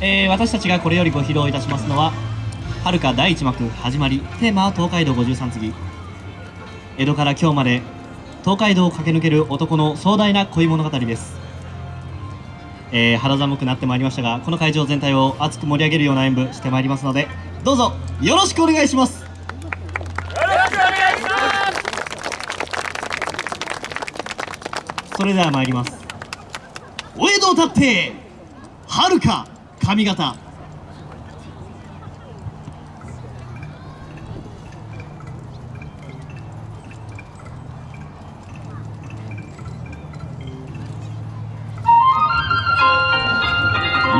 えー、私たちがこれよりご披露いたしますのは「はるか第一幕始まり」テーマは東海道53次。江戸から今日まで東海道を駆け抜ける男の壮大な恋物語です、えー、肌寒くなってまいりましたがこの会場全体を熱く盛り上げるような演舞してまいりますのでどうぞよろしくお願いします。それでは参ります。お江戸を立ってはるか上方よ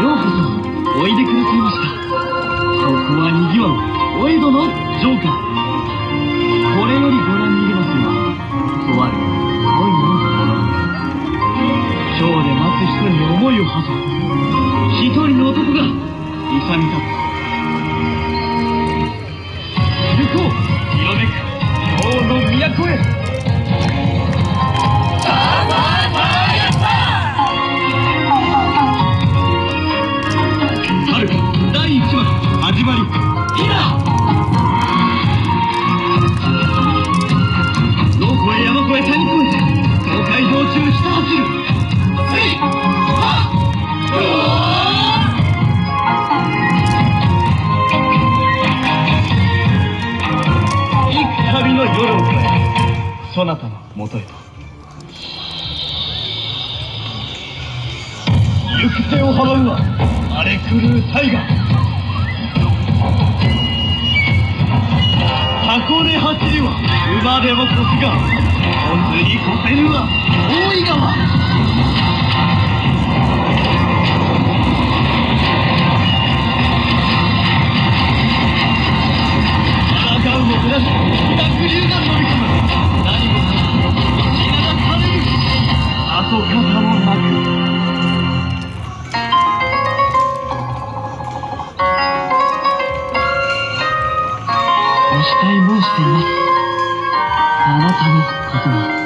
うこそおいでくださいました。ここはにぎわうお江戸の城下。これよりご覧に入れますがとある恋の物語今日で待つ人に思いを馳せ。京のの夜を越えそなたのもとへと。行く手を阻むは荒れ狂う大河箱根走りは馬でも越すが本図に越せぬは大井川。誓い申しています。あなたのことは。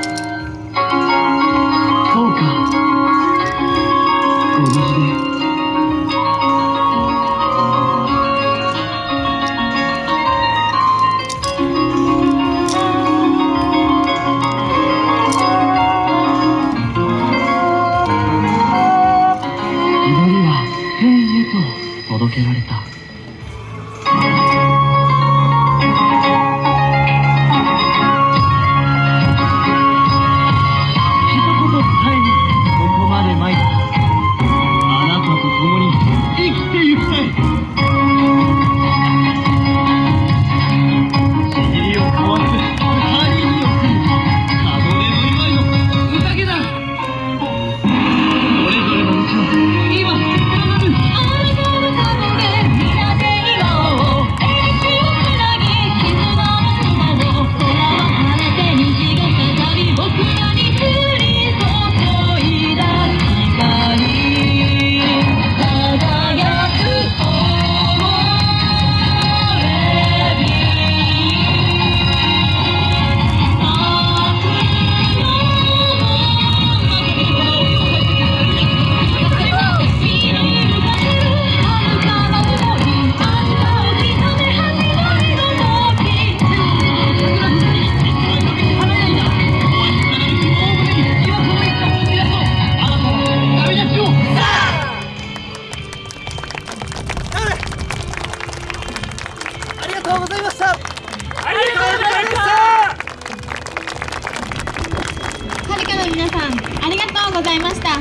の皆さんありがとうございました。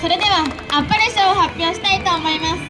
それではアッパレ賞を発表したいと思います。